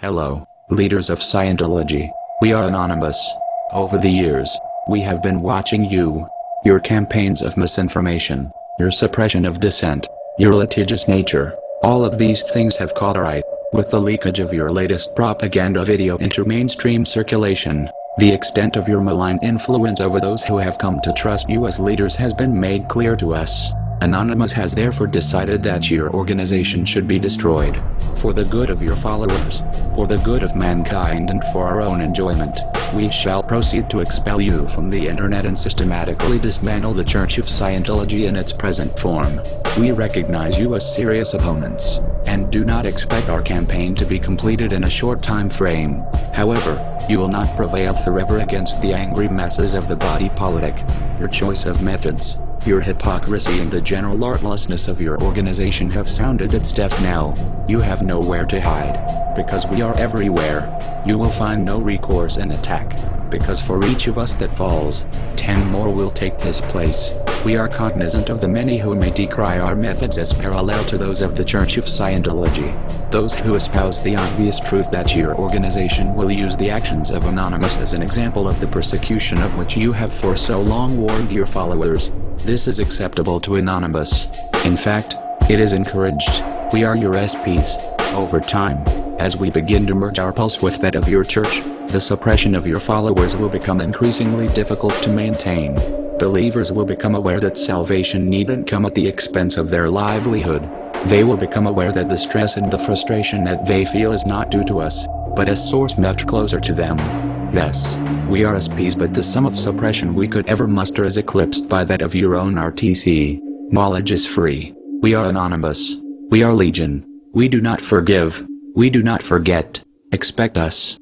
Hello, leaders of Scientology. We are anonymous. Over the years, we have been watching you. Your campaigns of misinformation, your suppression of dissent, your litigious nature, all of these things have caught our eye. With the leakage of your latest propaganda video into mainstream circulation, the extent of your malign influence over those who have come to trust you as leaders has been made clear to us. Anonymous has therefore decided that your organization should be destroyed. For the good of your followers, for the good of mankind and for our own enjoyment, we shall proceed to expel you from the internet and systematically dismantle the Church of Scientology in its present form. We recognize you as serious opponents, and do not expect our campaign to be completed in a short time frame. However, you will not prevail forever against the angry masses of the body politic. Your choice of methods, your hypocrisy and the general artlessness of your organization have sounded its death knell. You have nowhere to hide. Because we are everywhere. You will find no recourse in attack. Because for each of us that falls, ten more will take his place. We are cognizant of the many who may decry our methods as parallel to those of the Church of Scientology. Those who espouse the obvious truth that your organization will use the actions of Anonymous as an example of the persecution of which you have for so long warned your followers. This is acceptable to Anonymous. In fact, it is encouraged. We are your SPs. Over time, as we begin to merge our pulse with that of your church, the suppression of your followers will become increasingly difficult to maintain. Believers will become aware that salvation needn't come at the expense of their livelihood. They will become aware that the stress and the frustration that they feel is not due to us, but a source much closer to them. Yes, we are SPs but the sum of suppression we could ever muster is eclipsed by that of your own RTC. Knowledge is free. We are anonymous. We are legion. We do not forgive. We do not forget. Expect us.